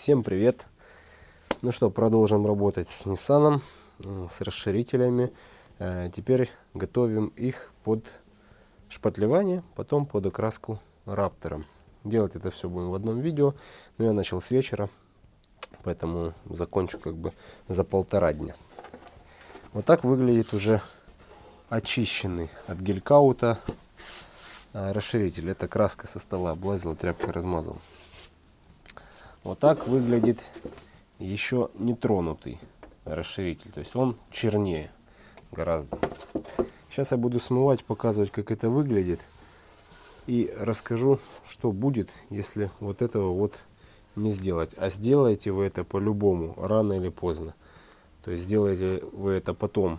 Всем привет! Ну что, продолжим работать с Nissan, с расширителями. Э, теперь готовим их под шпатлевание, потом под окраску раптором. Делать это все будем в одном видео. Но я начал с вечера, поэтому закончу как бы за полтора дня. Вот так выглядит уже очищенный от гелькаута э, расширитель. Это краска со стола облазила, тряпкой размазал. Вот так выглядит еще не тронутый расширитель. То есть он чернее гораздо. Сейчас я буду смывать, показывать, как это выглядит. И расскажу, что будет, если вот этого вот не сделать. А сделаете вы это по-любому, рано или поздно. То есть сделаете вы это потом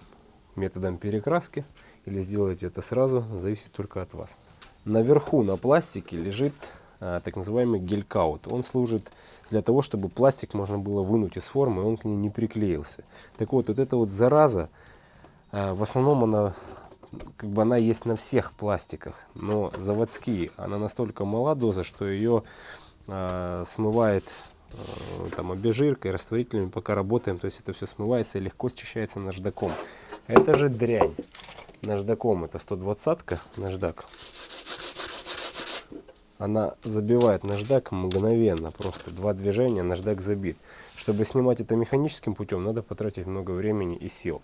методом перекраски или сделаете это сразу, зависит только от вас. Наверху на пластике лежит так называемый гелькаут. Он служит для того, чтобы пластик можно было вынуть из формы, и он к ней не приклеился. Так вот, вот эта вот зараза, а, в основном она, как бы она есть на всех пластиках, но заводские, она настолько мала доза, что ее а, смывает там обезжиркой, растворителями, пока работаем, то есть это все смывается и легко счищается наждаком. Это же дрянь. Наждаком это 120-ка, наждак она забивает наждак мгновенно, просто два движения, наждак забит. Чтобы снимать это механическим путем, надо потратить много времени и сил.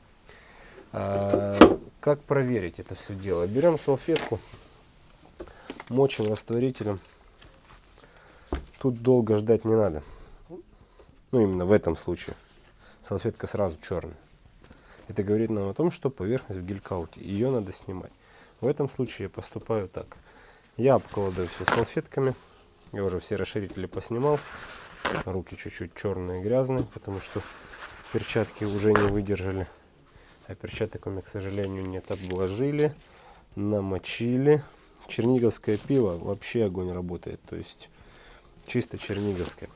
А, как проверить это все дело? Берем салфетку, мочим растворителем. Тут долго ждать не надо. Ну, именно в этом случае. Салфетка сразу черная. Это говорит нам о том, что поверхность в гелькауте. Ее надо снимать. В этом случае я поступаю так. Я обкладываю все салфетками. Я уже все расширители поснимал. Руки чуть-чуть черные, грязные, потому что перчатки уже не выдержали. А перчаток у меня, к сожалению, нет. Обложили, намочили. Черниговское пиво вообще огонь работает. То есть чисто черниговское.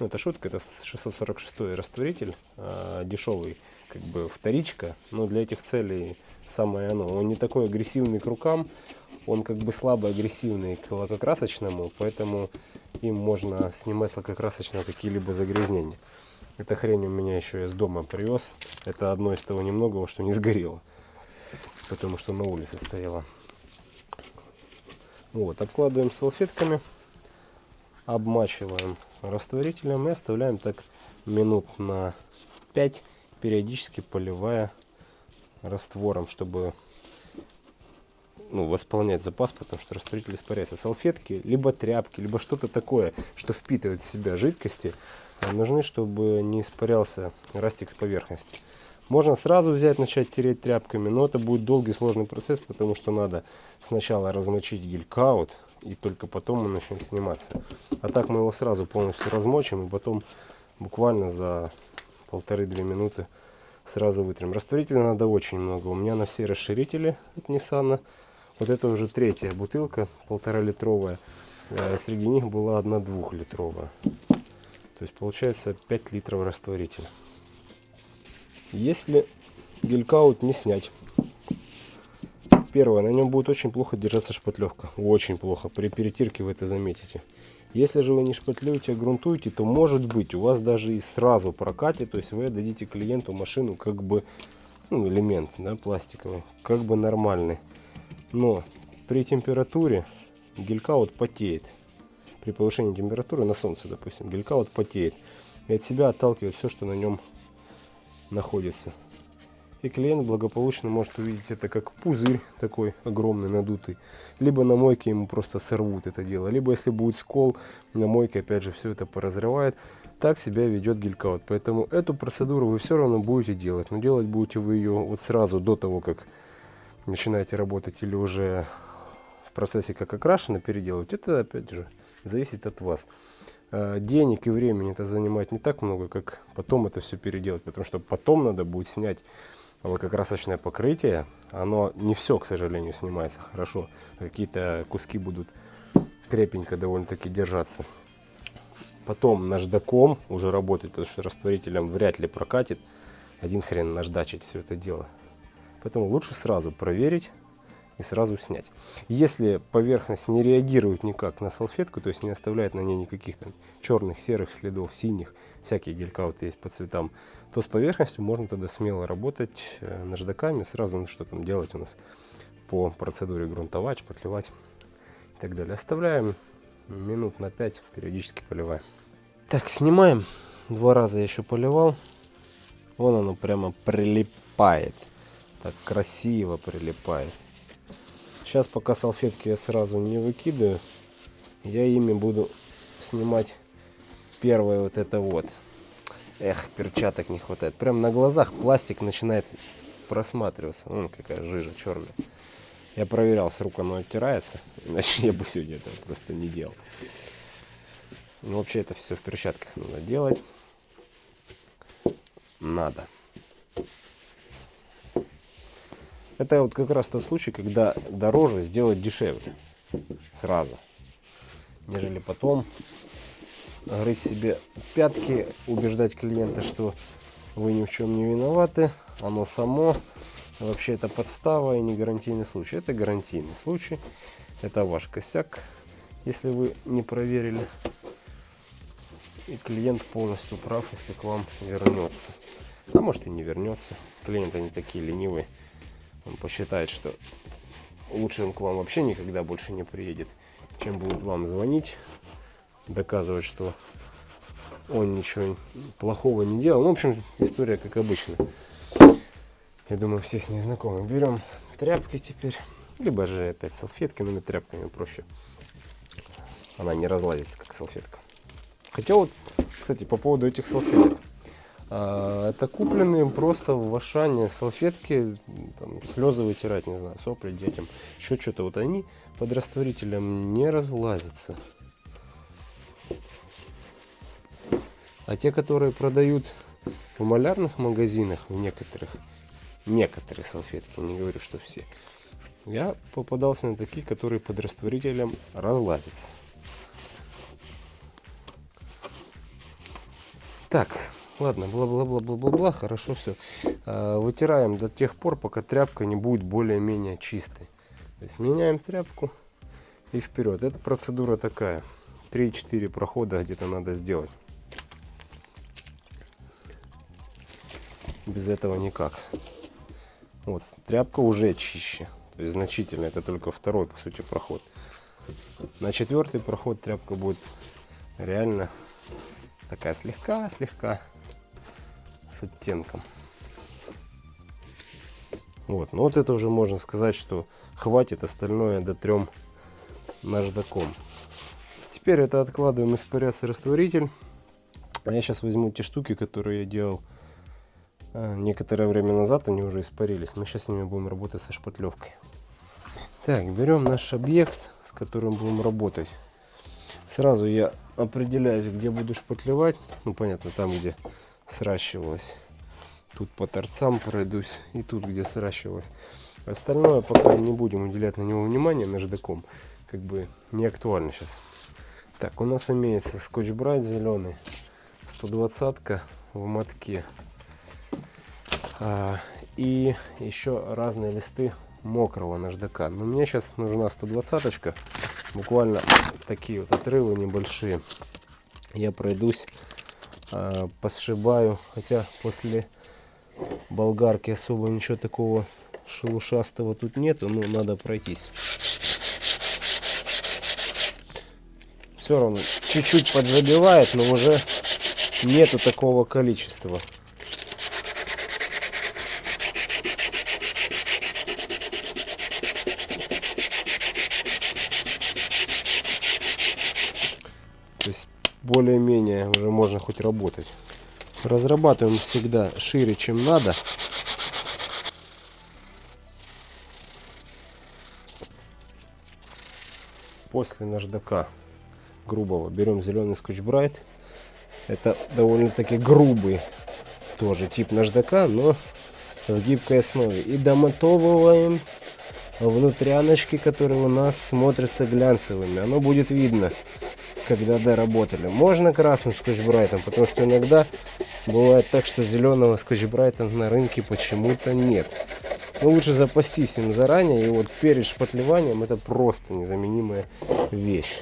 Ну, это шутка, это 646 растворитель, э, дешевый, как бы вторичка, но для этих целей самое оно. Он не такой агрессивный к рукам, он как бы слабо агрессивный к лакокрасочному, поэтому им можно снимать с лакокрасочного какие-либо загрязнения. Эта хрень у меня еще из дома привез. Это одно из того немногого, что не сгорело. Потому что на улице стояло. Вот, обкладываем салфетками, обмачиваем растворителем и оставляем так минут на 5, периодически поливая раствором, чтобы ну, восполнять запас, потому что растворитель испаряется. Салфетки, либо тряпки, либо что-то такое, что впитывает в себя жидкости, э, нужны, чтобы не испарялся растик с поверхности. Можно сразу взять, начать тереть тряпками, но это будет долгий сложный процесс, потому что надо сначала размочить гелькаут, и только потом он начнет сниматься. А так мы его сразу полностью размочим, и потом буквально за полторы-две минуты сразу вытрем. Растворителя надо очень много. У меня на все расширители от Nissan вот это уже третья бутылка, полтора литровая. Э, среди них была одна двухлитровая. То есть получается 5 литров растворителя. Если гелькаут не снять, первое, на нем будет очень плохо держаться шпатлевка. Очень плохо. При перетирке вы это заметите. Если же вы не шпатлюете, а грунтуете, то может быть у вас даже и сразу прокатит. То есть вы дадите клиенту машину как бы, ну, элемент да, пластиковый, как бы нормальный. Но при температуре гелькаут потеет. При повышении температуры на солнце, допустим, гелькаут потеет. И от себя отталкивает все, что на нем находится. И клиент благополучно может увидеть это как пузырь такой огромный, надутый. Либо на мойке ему просто сорвут это дело. Либо если будет скол, на мойке опять же все это поразрывает. Так себя ведет гелькаут. Поэтому эту процедуру вы все равно будете делать. Но делать будете вы ее вот сразу до того, как начинаете работать или уже в процессе как окрашено переделывать, это опять же зависит от вас. А, денег и времени это занимает не так много, как потом это все переделать, потому что потом надо будет снять лакокрасочное покрытие. Оно не все, к сожалению, снимается хорошо. Какие-то куски будут крепенько довольно-таки держаться. Потом наждаком уже работать, потому что растворителем вряд ли прокатит. Один хрен наждачить все это дело. Поэтому лучше сразу проверить и сразу снять. Если поверхность не реагирует никак на салфетку, то есть не оставляет на ней никаких там черных, серых следов, синих, всякие гелькауты есть по цветам, то с поверхностью можно тогда смело работать э, наждаками, сразу ну, что там делать у нас по процедуре грунтовать, шпатлевать и так далее. Оставляем минут на 5, периодически поливаем. Так, снимаем. Два раза еще поливал. Вон оно прямо прилипает. Так красиво прилипает. Сейчас пока салфетки я сразу не выкидываю. Я ими буду снимать первое вот это вот. Эх, перчаток не хватает. Прям на глазах пластик начинает просматриваться. Вон какая жижа черная. Я проверял, с рук оно оттирается. Иначе я бы сегодня этого просто не делал. Ну, вообще это все в перчатках надо делать. Надо. Это вот как раз тот случай, когда дороже сделать дешевле. Сразу. Нежели потом грызть себе пятки, убеждать клиента, что вы ни в чем не виноваты, оно само. Вообще это подстава и не гарантийный случай. Это гарантийный случай. Это ваш косяк, если вы не проверили. И клиент полностью прав, если к вам вернется. А может и не вернется. Клиенты не такие ленивые. Он посчитает, что лучше он к вам вообще никогда больше не приедет, чем будет вам звонить, доказывать, что он ничего плохого не делал. Ну, в общем, история как обычно. Я думаю, все с ней знакомы. Берем тряпки теперь, либо же опять салфетки, но тряпками проще. Она не разлазится, как салфетка. Хотя вот, кстати, по поводу этих салфеток. А, это купленные просто в Ашане салфетки, там, слезы вытирать, не знаю, сопли детям, еще что-то. Вот они под растворителем не разлазятся. А те, которые продают в малярных магазинах, в некоторых, некоторые салфетки, не говорю, что все, я попадался на такие, которые под растворителем разлазятся. Так, Ладно, бла-бла-бла-бла-бла-бла, хорошо все. А, вытираем до тех пор, пока тряпка не будет более-менее чистой. То есть меняем тряпку и вперед. Эта процедура такая. 3-4 прохода где-то надо сделать. Без этого никак. Вот, тряпка уже чище. То есть значительно. Это только второй, по сути, проход. На четвертый проход тряпка будет реально такая слегка-слегка с оттенком. Вот, ну вот это уже можно сказать, что хватит остальное до трем наждаком. Теперь это откладываем испаряться растворитель. А я сейчас возьму те штуки, которые я делал а, некоторое время назад, они уже испарились. Мы сейчас с ними будем работать со шпатлевкой. Так, берем наш объект, с которым будем работать. Сразу я определяюсь, где буду шпатлевать. Ну, понятно, там, где сращивалось. Тут по торцам пройдусь и тут, где сращивалось. Остальное пока не будем уделять на него внимание наждаком. Как бы не актуально сейчас. Так, у нас имеется скотч-брайт зеленый. 120 в мотке. А, и еще разные листы мокрого наждака. Но мне сейчас нужна 120 -очка. Буквально такие вот отрывы небольшие. Я пройдусь э, посшибаю. Хотя после болгарки особо ничего такого шелушастого тут нету. Ну, надо пройтись. Все равно чуть-чуть поджабивает, но уже нету такого количества. более-менее уже хоть работать. Разрабатываем всегда шире, чем надо. После наждака грубого берем зеленый скотч-брайт. Это довольно-таки грубый тоже тип наждака, но в гибкой основе. И домотовываем внутряночки, которые у нас смотрятся глянцевыми. Оно будет видно когда доработали. Можно красным скотч-брайтом, потому что иногда бывает так, что зеленого скотч-брайта на рынке почему-то нет. Но лучше запастись им заранее. И вот перед шпатлеванием это просто незаменимая вещь.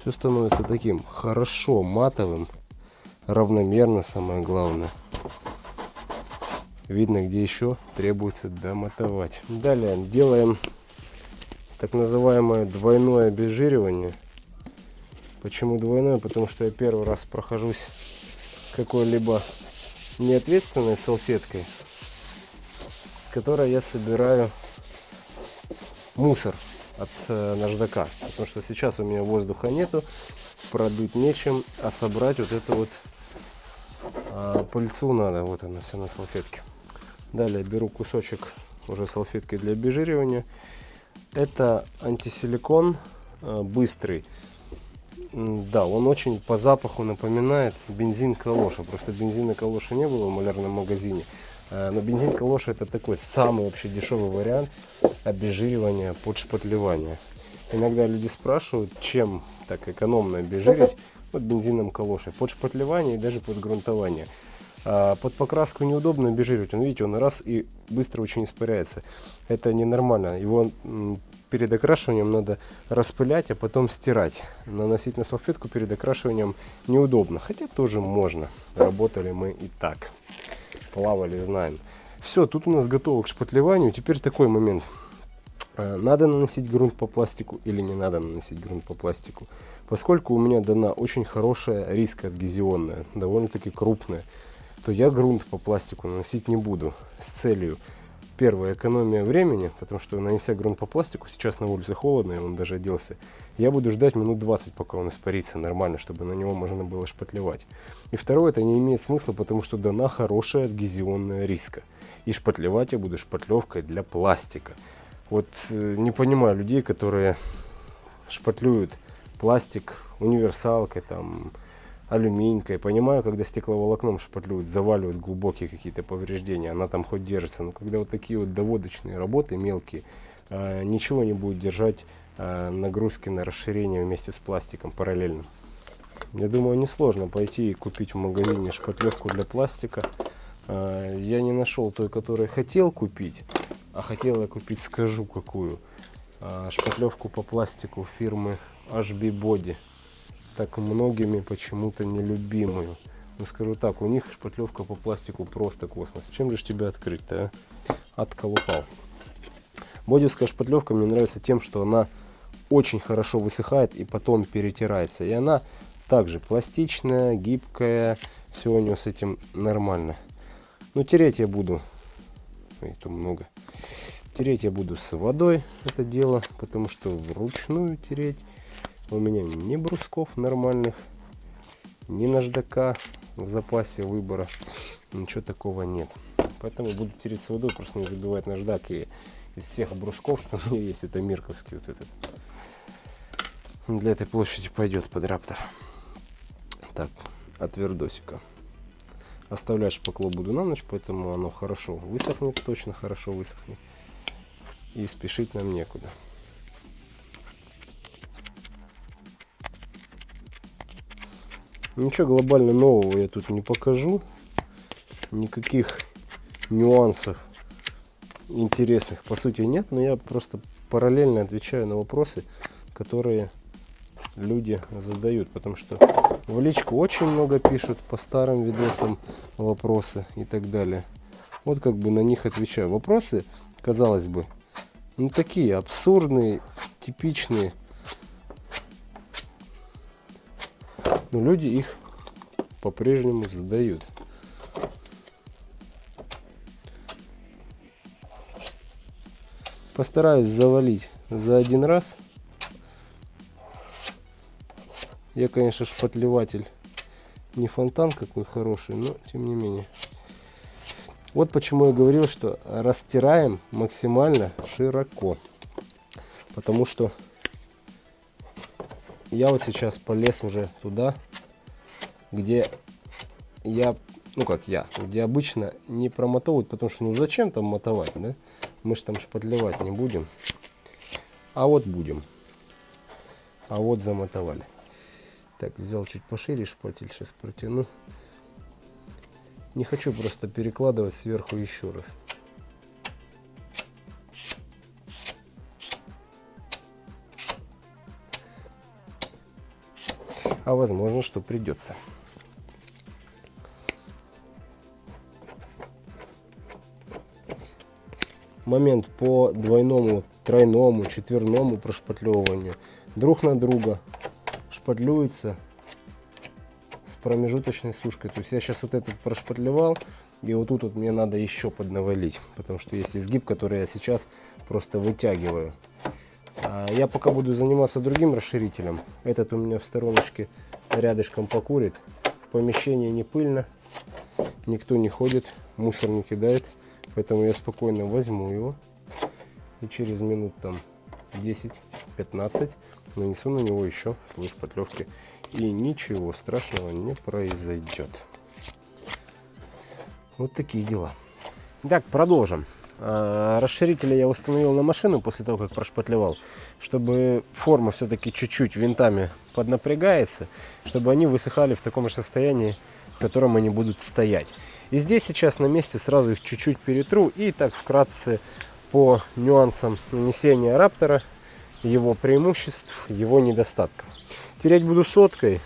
Все становится таким хорошо матовым, равномерно самое главное. Видно, где еще требуется домотовать. Далее делаем так называемое двойное обезжиривание. Почему двойное? Потому что я первый раз прохожусь какой-либо неответственной салфеткой, которой я собираю мусор от э, наждака. Потому что сейчас у меня воздуха нету, продуть нечем, а собрать вот эту вот а, пыльцу надо. Вот она вся на салфетке. Далее беру кусочек уже салфетки для обезжиривания. Это антисиликон э, быстрый. Да, он очень по запаху напоминает бензин калоша. Просто бензина калоша не было в малярном магазине. Э, но бензин калоша это такой самый вообще дешевый вариант обезжиривания под шпатлевание. Иногда люди спрашивают, чем так экономно обезжирить. Вот бензином калоши. Под шпатлевание и даже под грунтование. А под покраску неудобно обезжиривать. Он, видите, он раз и быстро очень испаряется. Это ненормально. Его перед окрашиванием надо распылять, а потом стирать. Наносить на салфетку перед окрашиванием неудобно. Хотя тоже можно. Работали мы и так. Плавали, знаем. Все, тут у нас готово к шпатлеванию. Теперь такой момент. А, надо наносить грунт по пластику или не надо наносить грунт по пластику. Поскольку у меня дана очень хорошая риска адгезионная, довольно-таки крупная, то я грунт по пластику наносить не буду с целью первая экономия времени, потому что нанеся грунт по пластику, сейчас на улице холодно, и он даже оделся, я буду ждать минут 20, пока он испарится нормально, чтобы на него можно было шпатлевать. И второе, это не имеет смысла, потому что дана хорошая адгезионная риска. И шпатлевать я буду шпатлевкой для пластика. Вот э, не понимаю людей, которые шпатлюют пластик универсалкой, там, алюминькой. Понимаю, когда стекловолокном шпатлюют, заваливают глубокие какие-то повреждения, она там хоть держится. Но когда вот такие вот доводочные работы мелкие, э, ничего не будет держать э, нагрузки на расширение вместе с пластиком параллельно. Я думаю, несложно пойти и купить в магазине шпатлевку для пластика. Э, я не нашел той, которую хотел купить, а хотел я купить, скажу какую, шпатлевку по пластику фирмы HB Body так многими почему-то нелюбимую. Ну скажу так, у них шпатлевка по пластику просто космос. Чем же тебя открыть-то, а? Отколупал. Бодевская шпатлевка мне нравится тем, что она очень хорошо высыхает и потом перетирается. И она также пластичная, гибкая. Все у нее с этим нормально. Но тереть я буду. Ой, то много. Тереть я буду с водой это дело, потому что вручную тереть у меня ни брусков нормальных, ни наждака в запасе выбора. Ничего такого нет. Поэтому буду тереть с водой, просто не забивать наждак. И из всех брусков, что у меня есть, это мирковский вот этот. Для этой площади пойдет под раптор. Так, от вердосика. Оставлять шпакло буду на ночь, поэтому оно хорошо высохнет, точно хорошо высохнет. И спешить нам некуда. Ничего глобально нового я тут не покажу. Никаких нюансов интересных по сути нет, но я просто параллельно отвечаю на вопросы, которые люди задают, потому что в личку очень много пишут по старым видосам вопросы и так далее. Вот как бы на них отвечаю. Вопросы, казалось бы, ну такие абсурдные, типичные, но люди их по-прежнему задают. Постараюсь завалить за один раз. Я, конечно, шпатлеватель не фонтан какой хороший, но тем не менее. Вот почему я говорил, что растираем максимально широко. Потому что я вот сейчас полез уже туда, где я, ну как я, где обычно не промотовывают, потому что ну зачем там мотовать, да? Мы же там шпатлевать не будем. А вот будем. А вот замотовали. Так, взял чуть пошире шпатель, сейчас протяну. Не хочу просто перекладывать сверху еще раз. А возможно, что придется. момент по двойному, тройному, четверному прошпатлевыванию друг на друга шпатлюется с промежуточной сушкой. То есть я сейчас вот этот прошпатлевал, и вот тут вот мне надо еще поднавалить, потому что есть изгиб, который я сейчас просто вытягиваю. А я пока буду заниматься другим расширителем. Этот у меня в стороночке рядышком покурит. В помещении не пыльно, никто не ходит, мусор не кидает. Поэтому я спокойно возьму его и через минут там 10-15 нанесу на него еще слой шпатлевки. И ничего страшного не произойдет. Вот такие дела. Так, продолжим. А, расширители я установил на машину после того, как прошпатлевал, чтобы форма все-таки чуть-чуть винтами поднапрягается, чтобы они высыхали в таком же состоянии, в котором они будут стоять. И здесь сейчас на месте сразу их чуть-чуть перетру и так вкратце по нюансам нанесения раптора, его преимуществ, его недостатков. Тереть буду соткой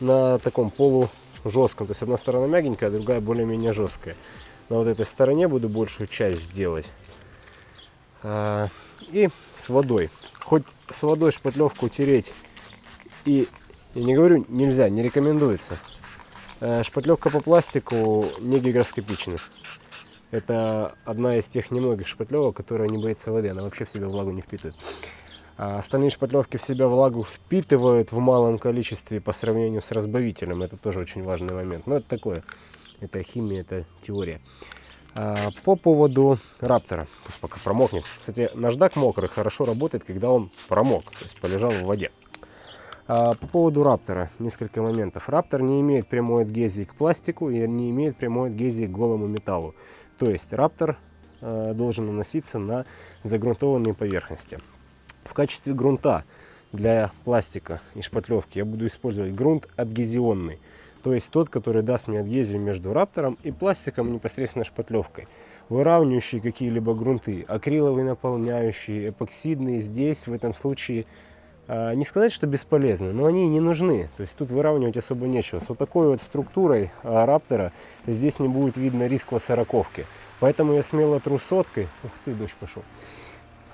на таком полу жестком. То есть одна сторона мягенькая, а другая более-менее жесткая. На вот этой стороне буду большую часть делать. А, и с водой. Хоть с водой шпатлевку тереть и, я не говорю нельзя, не рекомендуется. Э, шпатлевка по пластику не гигроскопична. Это одна из тех немногих шпатлевок, которая не боится воды. Она вообще в себя влагу не впитывает. А остальные шпатлевки в себя влагу впитывают в малом количестве по сравнению с разбавителем. Это тоже очень важный момент. Но это такое. Это химия, это теория. А по поводу раптора. Пусть пока промокнет. Кстати, наждак мокрый хорошо работает, когда он промок. То есть полежал в воде. А, по поводу Раптора несколько моментов. Раптор не имеет прямой адгезии к пластику и не имеет прямой адгезии к голому металлу. То есть Раптор а, должен наноситься на загрунтованные поверхности. В качестве грунта для пластика и шпатлевки я буду использовать грунт адгезионный. То есть тот, который даст мне адгезию между раптором и пластиком непосредственно шпатлевкой. Выравнивающие какие-либо грунты, акриловые наполняющие, эпоксидные, здесь в этом случае а, не сказать, что бесполезны, но они не нужны. То есть тут выравнивать особо нечего. С вот такой вот структурой а, раптора здесь не будет видно риска сороковки. Поэтому я смело тру соткой. Ух ты, дождь пошел.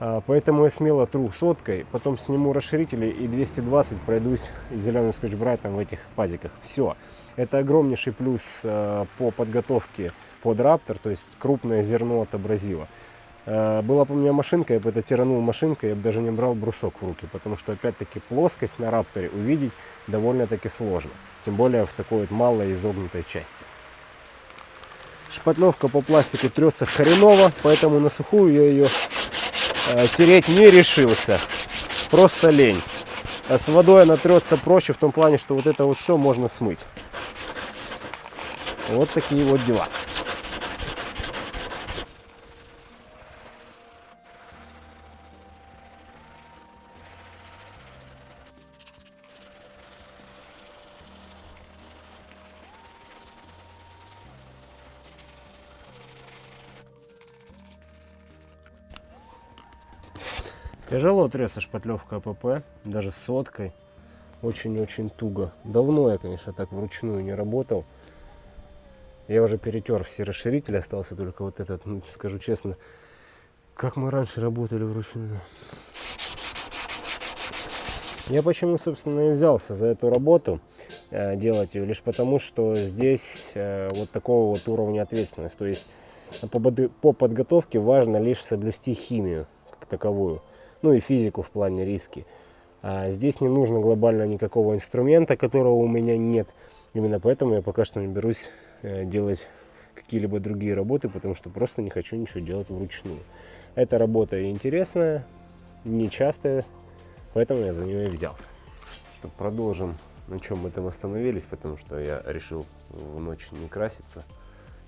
А, поэтому я смело тру соткой, потом сниму расширители и 220 пройдусь зеленым скотч-брайтом в этих пазиках. Все. Это огромнейший плюс по подготовке под раптор, то есть крупное зерно от абразива. Э, была бы у меня машинка, я бы это тиранул машинкой, я бы даже не брал брусок в руки, потому что, опять-таки, плоскость на рапторе увидеть довольно-таки сложно, тем более в такой вот малой изогнутой части. Шпатлевка по пластику трется хреново, поэтому на сухую я ее э, тереть не решился, просто лень. С водой она трется проще в том плане, что вот это вот все можно смыть. Вот такие вот дела. Тяжело трется шпатлевка АПП, даже соткой. Очень-очень туго. Давно я, конечно, так вручную не работал. Я уже перетер все расширители, остался только вот этот, ну, скажу честно, как мы раньше работали вручную. Я почему, собственно, и взялся за эту работу, э, делать ее, лишь потому, что здесь э, вот такого вот уровня ответственности. То есть по, по подготовке важно лишь соблюсти химию как таковую ну и физику в плане риски. А здесь не нужно глобально никакого инструмента, которого у меня нет. Именно поэтому я пока что не берусь делать какие-либо другие работы, потому что просто не хочу ничего делать вручную. Эта работа интересная, нечастая, поэтому я за нее и взялся. Что, продолжим, на чем мы там остановились, потому что я решил в ночь не краситься,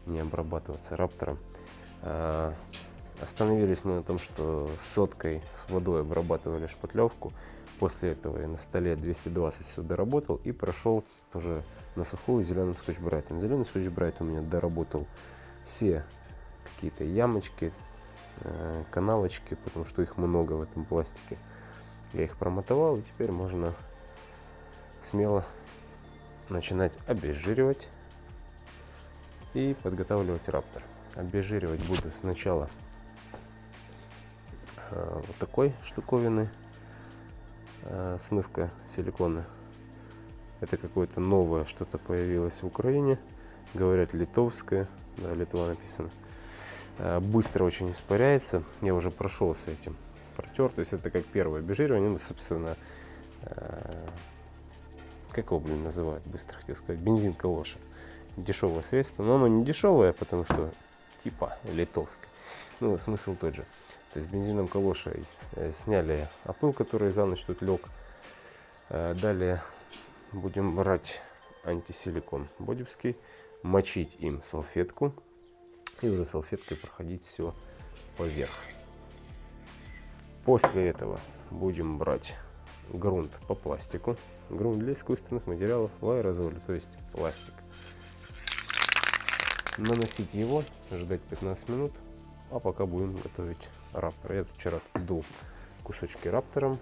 не обрабатываться раптором. А, Остановились мы на том, что соткой с водой обрабатывали шпатлевку. После этого я на столе 220 все доработал и прошел уже на сухую зеленым скотч-брайтом. Зеленый скотч-брайт у меня доработал все какие-то ямочки, э, канавочки, потому что их много в этом пластике. Я их промотовал и теперь можно смело начинать обезжиривать и подготавливать раптор. Обезжиривать буду сначала э, вот такой штуковины, э, смывка силикона. Это какое-то новое что-то появилось в Украине. Говорят литовское, да, Литва написано. Э, быстро очень испаряется. Я уже прошел с этим протер. То есть это как первое обезжиривание. Ну, собственно, э, как его, блин, называют, быстро хотел сказать, бензин калоша. Дешевое средство, но оно не дешевое, потому что типа литовское. Ну, смысл тот же. То есть бензином калошей э, сняли опыл, который за ночь тут лег. Э, далее будем брать антисиликон бодевский, мочить им салфетку и уже салфеткой проходить все поверх. После этого будем брать грунт по пластику. Грунт для искусственных материалов в аэрозоле, то есть пластик. Наносить его, ждать 15 минут, а пока будем готовить раптор. Я вчера дул кусочки раптором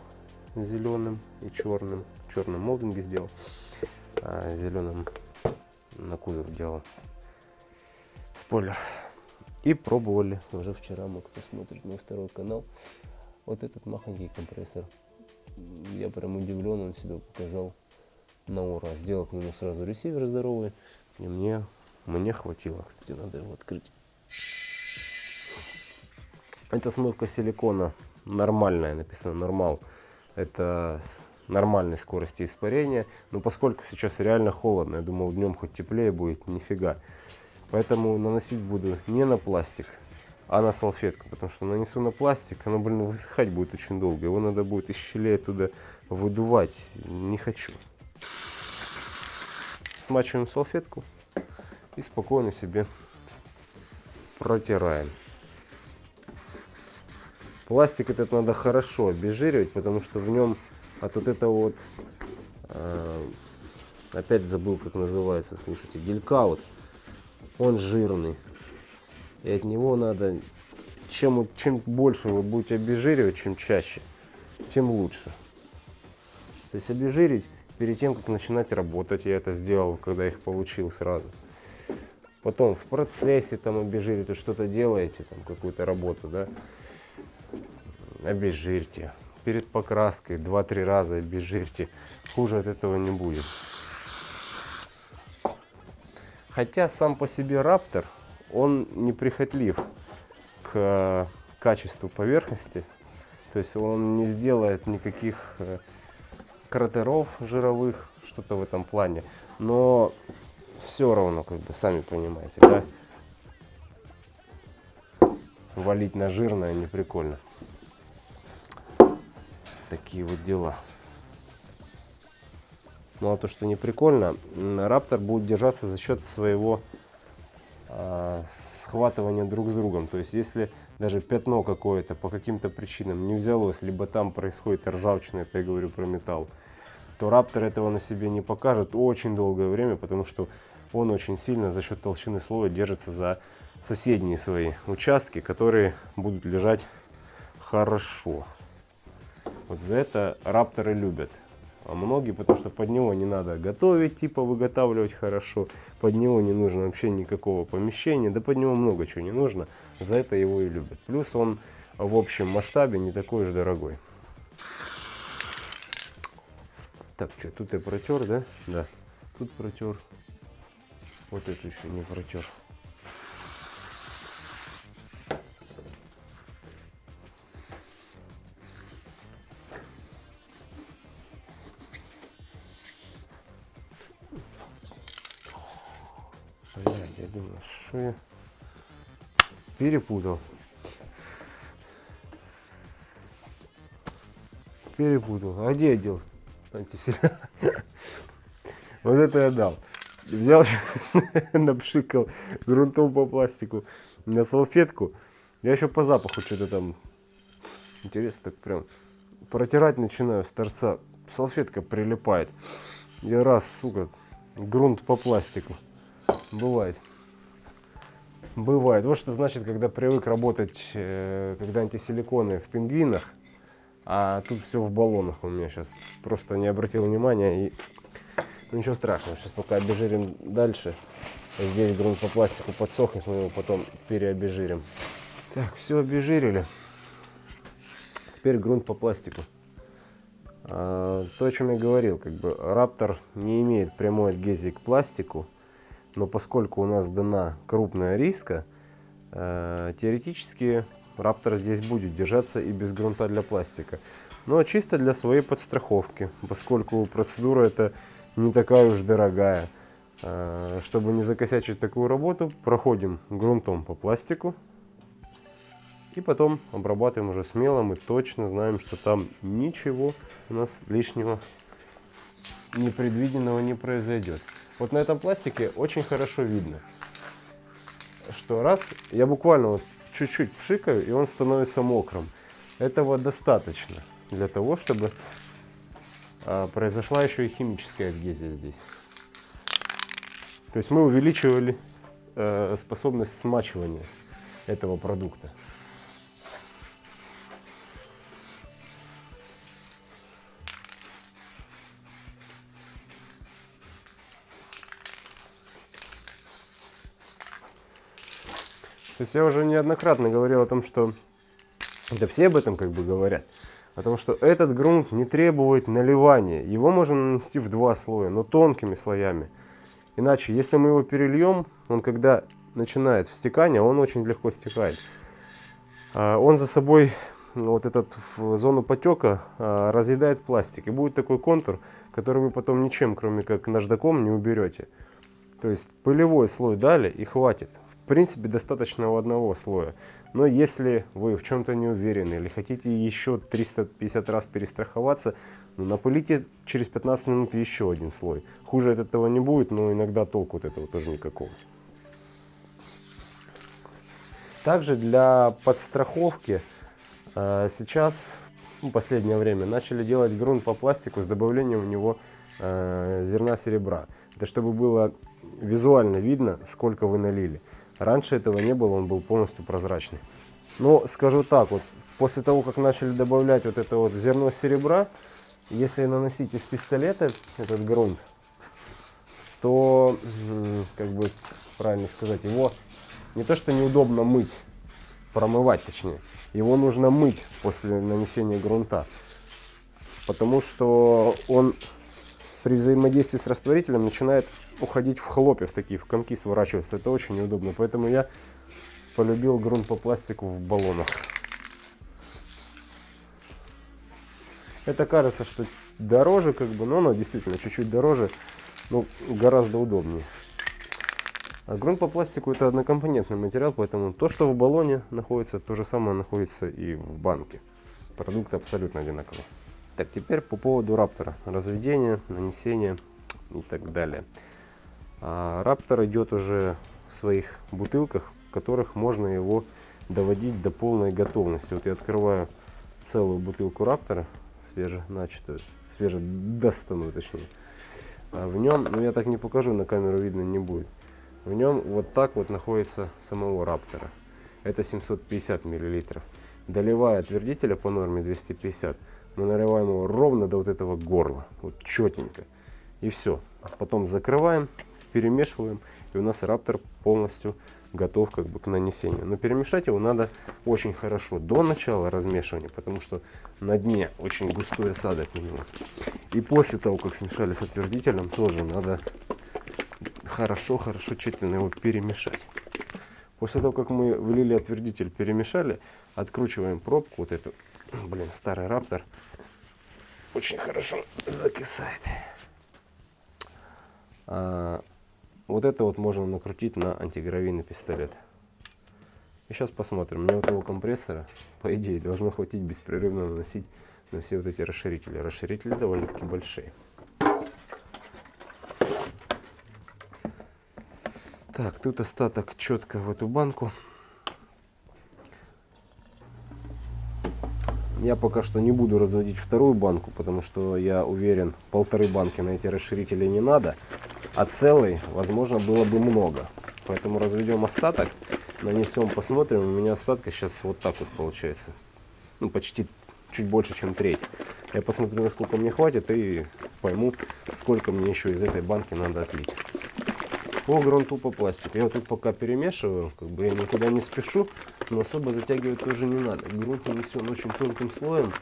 зеленым и черным. Черным молдинги сделал, а зеленым на кузов делал спойлер. И пробовали уже вчера, мы кто смотрит мой второй канал, вот этот махонький компрессор. Я прям удивлен, он себя показал на ура. Сделал к нему сразу ресивер здоровый. И мне, мне хватило. Кстати, надо его открыть. Это смывка силикона нормальная, написано нормал. Это нормальной скорости испарения. Но поскольку сейчас реально холодно, я думал днем хоть теплее будет, нифига. Поэтому наносить буду не на пластик, а на салфетку, потому что нанесу на пластик, оно, блин, высыхать будет очень долго. Его надо будет из щелей оттуда выдувать. Не хочу. Смачиваем салфетку и спокойно себе протираем. Пластик этот надо хорошо обезжиривать, потому что в нем от вот этого вот, э, опять забыл, как называется, слушайте, гелька вот, он жирный. И от него надо, чем, чем больше вы будете обезжиривать, чем чаще, тем лучше. То есть обезжирить перед тем, как начинать работать. Я это сделал, когда их получил сразу. Потом в процессе там обезжирить, что-то делаете, там какую-то работу, да, обезжирьте. Перед покраской 2-3 раза обезжирьте. Хуже от этого не будет. Хотя сам по себе Раптор он неприхотлив к качеству поверхности. То есть он не сделает никаких э, кратеров жировых, что-то в этом плане. Но все равно, как бы, сами понимаете, да? Валить на жирное не прикольно. Такие вот дела. Ну а то, что не прикольно, Раптор будет держаться за счет своего э, схватывания друг с другом. То есть, если даже пятно какое-то по каким-то причинам не взялось, либо там происходит ржавчина, это я говорю про металл, то Раптор этого на себе не покажет очень долгое время, потому что он очень сильно за счет толщины слоя держится за соседние свои участки, которые будут лежать хорошо. Вот за это рапторы любят. А многие, потому что под него не надо готовить, типа выготавливать хорошо. Под него не нужно вообще никакого помещения. Да под него много чего не нужно. За это его и любят. Плюс он в общем масштабе не такой уж дорогой. Так, что, тут я протер, да? Да. Тут протер. Вот это еще не протер. Перепутал. Перепутал. А где я дел? Вот это я дал. Взял, напшикал грунтом по пластику на салфетку. Я еще по запаху что-то там интересно так прям протирать начинаю с торца, салфетка прилипает. Я раз, сука, грунт по пластику. Бывает. Бывает. Вот что значит, когда привык работать, э, когда антисиликоны в пингвинах, а тут все в баллонах у меня сейчас. Просто не обратил внимания и ну, ничего страшного. Сейчас пока обезжирим дальше. Здесь грунт по пластику подсохнет, мы его потом переобезжирим. Так, все обезжирили. Теперь грунт по пластику. А, то, о чем я говорил, как бы Раптор не имеет прямой адгезии к пластику, но поскольку у нас дана крупная риска, э, теоретически Раптор здесь будет держаться и без грунта для пластика. Но чисто для своей подстраховки, поскольку процедура это не такая уж дорогая. Э, чтобы не закосячить такую работу, проходим грунтом по пластику. И потом обрабатываем уже смело, мы точно знаем, что там ничего у нас лишнего непредвиденного не произойдет. Вот на этом пластике очень хорошо видно, что раз, я буквально вот чуть-чуть пшикаю, и он становится мокрым. Этого достаточно для того, чтобы а, произошла еще и химическая адгезия здесь. То есть мы увеличивали э, способность смачивания этого продукта. То я уже неоднократно говорил о том, что да все об этом как бы говорят. О том, что этот грунт не требует наливания. Его можно нанести в два слоя, но тонкими слоями. Иначе, если мы его перельем, он когда начинает встекание, он очень легко стекает. А, он за собой вот этот в зону потека а, разъедает пластик. И будет такой контур, который вы потом ничем, кроме как наждаком, не уберете. То есть пылевой слой дали и хватит принципе, достаточно у одного слоя. Но если вы в чем-то не уверены или хотите еще 350 раз перестраховаться, ну, напылите через 15 минут еще один слой. Хуже от этого не будет, но иногда толку от этого тоже никакого. Также для подстраховки э, сейчас, в ну, последнее время, начали делать грунт по пластику с добавлением в него э, зерна серебра. Это чтобы было визуально видно, сколько вы налили. Раньше этого не было, он был полностью прозрачный. Но скажу так, вот после того, как начали добавлять вот это вот зерно серебра, если наносить из пистолета этот грунт, то, как бы правильно сказать, его не то что неудобно мыть, промывать точнее, его нужно мыть после нанесения грунта. Потому что он при взаимодействии с растворителем начинает уходить в хлопья, в такие, в комки сворачиваться. Это очень неудобно. Поэтому я полюбил грунт по пластику в баллонах. Это кажется, что дороже, как бы, но оно действительно чуть-чуть дороже, но гораздо удобнее. А грунт по пластику это однокомпонентный материал, поэтому то, что в баллоне находится, то же самое находится и в банке. Продукт абсолютно одинаковый. Так, теперь по поводу раптора. Разведение, нанесение и так далее. А, раптор идет уже в своих бутылках, в которых можно его доводить до полной готовности. Вот я открываю целую бутылку раптора, свеженачатую, свежедостанную точнее. А в нем, ну я так не покажу, на камеру видно не будет. В нем вот так вот находится самого раптора. Это 750 миллилитров. Доливая отвердителя по норме 250 мы наливаем его ровно до вот этого горла, вот четенько. И все. Потом закрываем, перемешиваем, и у нас раптор полностью готов как бы к нанесению. Но перемешать его надо очень хорошо до начала размешивания, потому что на дне очень густой осадок у него. И после того, как смешали с отвердителем, тоже надо хорошо-хорошо тщательно его перемешать. После того, как мы влили отвердитель, перемешали, откручиваем пробку, вот эту Блин, старый раптор очень хорошо закисает. А, вот это вот можно накрутить на антигравийный пистолет. И сейчас посмотрим. Мне вот этого компрессора, по идее, должно хватить беспрерывно наносить на все вот эти расширители. Расширители довольно-таки большие. Так, тут остаток четко в эту банку. Я пока что не буду разводить вторую банку, потому что я уверен, полторы банки на эти расширители не надо, а целый, возможно, было бы много. Поэтому разведем остаток, нанесем, посмотрим. У меня остатка сейчас вот так вот получается. Ну, почти чуть больше, чем треть. Я посмотрю, насколько мне хватит и пойму, сколько мне еще из этой банки надо отлить. По грунту по пластику. Я вот тут пока перемешиваю, как бы я никуда не спешу, но особо затягивать тоже не надо. Грунт нанесен очень тонким слоем,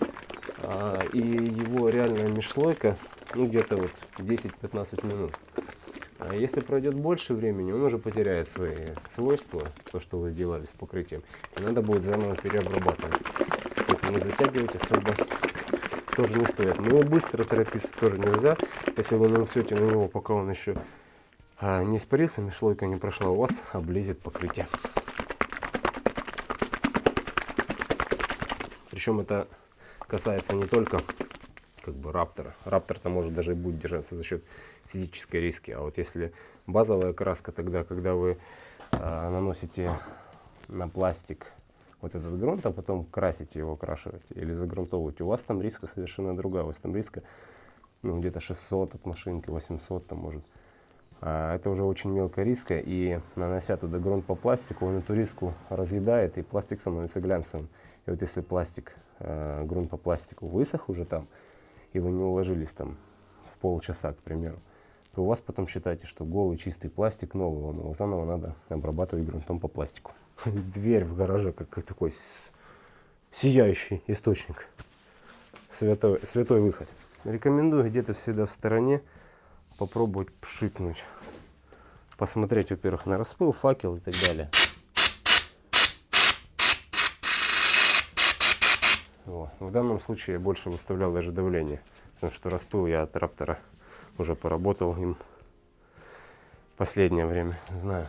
а, и его реальная межслойка, ну где-то вот 10-15 минут. А если пройдет больше времени, он уже потеряет свои свойства, то, что вы делали с покрытием. И надо будет заново переобрабатывать. Поэтому затягивать особо тоже не стоит. Но быстро торопиться тоже нельзя. Если вы нанесете на него, пока он еще а, не испарился, межслойка не прошла, у вас облезет покрытие. Причем это касается не только как бы раптора. Раптор-то может даже и будет держаться за счет физической риски. А вот если базовая краска, тогда, когда вы э, наносите на пластик вот этот грунт, а потом красите его, окрашиваете или загрунтовываете, у вас там риска совершенно другая. У вас там риска ну, где-то 600 от машинки, 800 там может. А это уже очень мелкая риска, и нанося туда грунт по пластику, он эту риску разъедает, и пластик становится глянцевым. И вот если пластик, э, грунт по пластику высох уже там, и вы не уложились там в полчаса, к примеру, то у вас потом считайте, что голый чистый пластик новый, вам его заново надо обрабатывать грунтом по пластику. Дверь в гараже как такой сияющий источник, святой, святой выход. Рекомендую где-то всегда в стороне попробовать пшикнуть, посмотреть, во-первых, на распыл, факел и так далее. Вот. В данном случае я больше выставлял даже давление, потому что распыл я от раптора уже поработал им последнее время, знаю.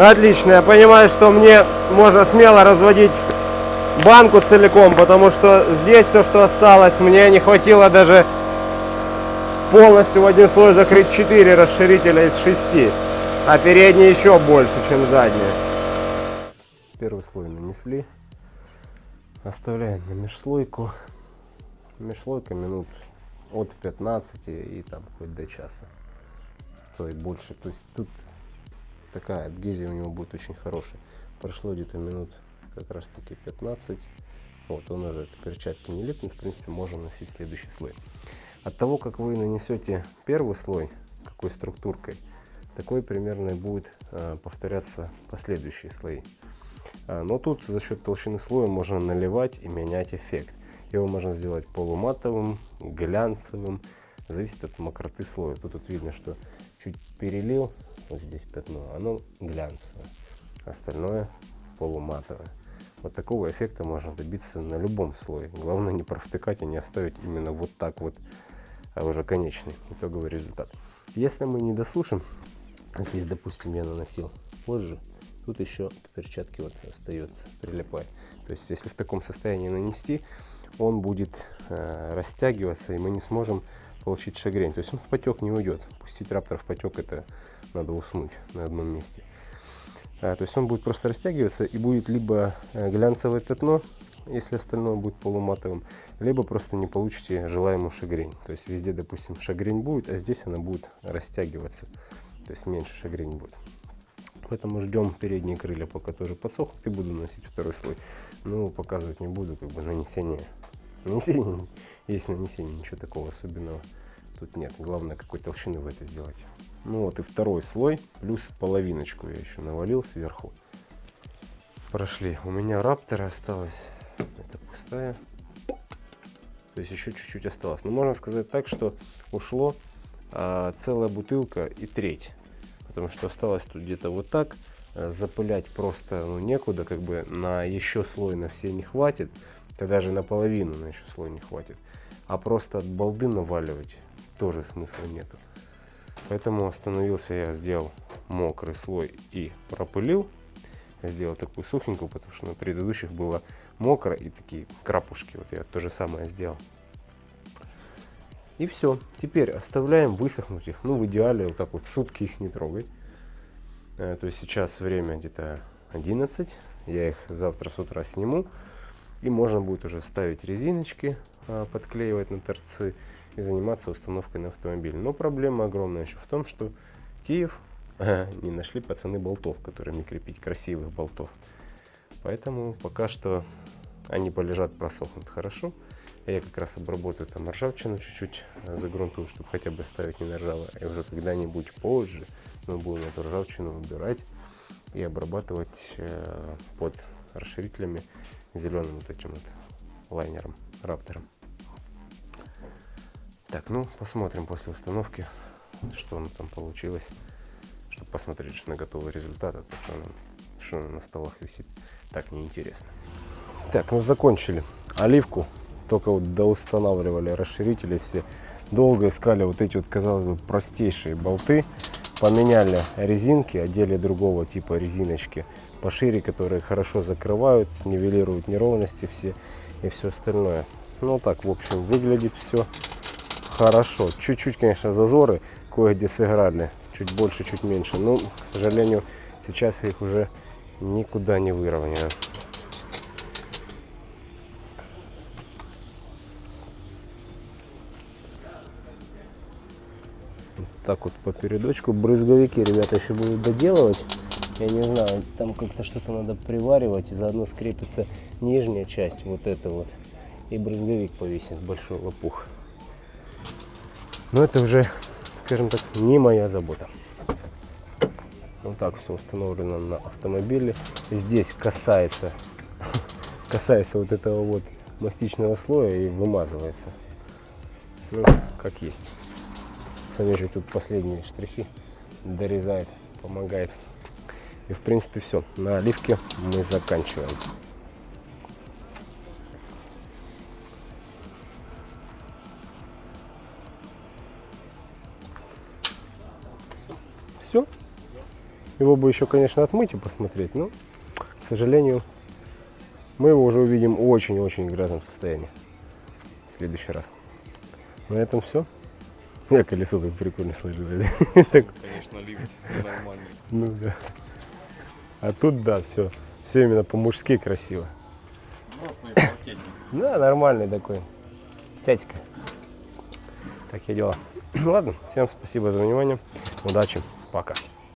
Отлично, я понимаю, что мне можно смело разводить банку целиком, потому что здесь все, что осталось, мне не хватило даже полностью в один слой закрыть 4 расширителя из 6, а передние еще больше, чем задние. Первый слой нанесли, оставляем на межслойку, межслойка минут от 15 и там хоть до часа, то и больше, то есть тут такая адгезия у него будет очень хорошая. Прошло где-то минут как раз таки 15. Вот он уже к перчатке не липнет, в принципе можно носить следующий слой. От того, как вы нанесете первый слой, какой структуркой, такой примерно будет э, повторяться последующие слои. А, но тут за счет толщины слоя можно наливать и менять эффект. Его можно сделать полуматовым, глянцевым, зависит от мокроты слоя. Тут вот видно, что чуть перелил, вот здесь пятно, оно глянцевое, остальное полуматовое. Вот такого эффекта можно добиться на любом слое. Главное не провтыкать и не оставить именно вот так вот, а уже конечный итоговый результат. Если мы не досушим, здесь, допустим, я наносил позже, тут еще к перчатке вот остается, прилипает. То есть, если в таком состоянии нанести, он будет э, растягиваться, и мы не сможем получить шагрень. То есть он в потек не уйдет. Пустить раптор в потек это надо уснуть на одном месте. А, то есть он будет просто растягиваться и будет либо э, глянцевое пятно, если остальное будет полуматовым, либо просто не получите желаемую шагрень. То есть везде, допустим, шагрень будет, а здесь она будет растягиваться. То есть меньше шагрень будет. Поэтому ждем передние крылья, пока тоже подсохнут, и буду наносить второй слой. Но показывать не буду, как бы нанесение. Нанесение есть нанесение, ничего такого особенного тут нет. Главное, какой толщины вы это сделаете. Ну вот и второй слой, плюс половиночку я еще навалил сверху. Прошли. У меня рапторы осталось. Это пустая. То есть еще чуть-чуть осталось. Но можно сказать так, что ушло а, целая бутылка и треть. Потому что осталось тут где-то вот так. А, запылять просто ну, некуда, как бы на еще слой на все не хватит. Да даже наполовину на еще слой не хватит. А просто от балды наваливать тоже смысла нету. Поэтому остановился я, сделал мокрый слой и пропылил. Сделал такую сухенькую, потому что на предыдущих было мокро и такие крапушки. Вот я то же самое сделал. И все. Теперь оставляем высохнуть их. Ну, в идеале вот так вот сутки их не трогать. Э, то есть сейчас время где-то 11. Я их завтра с утра сниму. И можно будет уже ставить резиночки, а, подклеивать на торцы и заниматься установкой на автомобиль. Но проблема огромная еще в том, что Киев не нашли пацаны болтов, которыми крепить красивых болтов. Поэтому пока что они полежат, просохнут хорошо. Я как раз обработаю там ржавчину чуть-чуть, э, загрунтую, чтобы хотя бы ставить не на ржавое. И уже когда-нибудь позже мы будем эту ржавчину убирать и обрабатывать э, под расширителями зеленым вот этим вот лайнером, раптором. Так, ну посмотрим после установки, что оно там получилось, чтобы посмотреть что на готовый результат, а то что, оно, что оно на столах висит, так неинтересно. Так, ну закончили. Оливку только вот доустанавливали расширители все. Долго искали вот эти вот, казалось бы, простейшие болты. Поменяли резинки, одели другого типа резиночки пошире, которые хорошо закрывают, нивелируют неровности все и все остальное. Ну так, в общем, выглядит все хорошо. Чуть-чуть, конечно, зазоры кое-где сыграли. Чуть больше, чуть меньше. Но, к сожалению, сейчас их уже никуда не выровняю. так вот по передочку. Брызговики ребята еще будут доделывать. Я не знаю, там как-то что-то надо приваривать, и заодно скрепится нижняя часть, вот это вот. И брызговик повесит, большой лопух. Но это уже, скажем так, не моя забота. Вот так все установлено на автомобиле. Здесь касается, касается вот этого вот мастичного слоя и вымазывается. Ну, как есть. Санежик тут последние штрихи дорезает, помогает. И в принципе все. На оливке мы заканчиваем. Его бы еще, конечно, отмыть и посмотреть, но, к сожалению, мы его уже увидим очень-очень грязном состоянии в следующий раз. На этом все. Я колесо как прикольно сложил. Конечно, лифт нормальный. Ну да. А тут да, все. Все именно по-мужски красиво. Взрослый полтетник. Да, нормальный такой. Тятика. Такие дела. Ладно, всем спасибо за внимание. Удачи. Пока.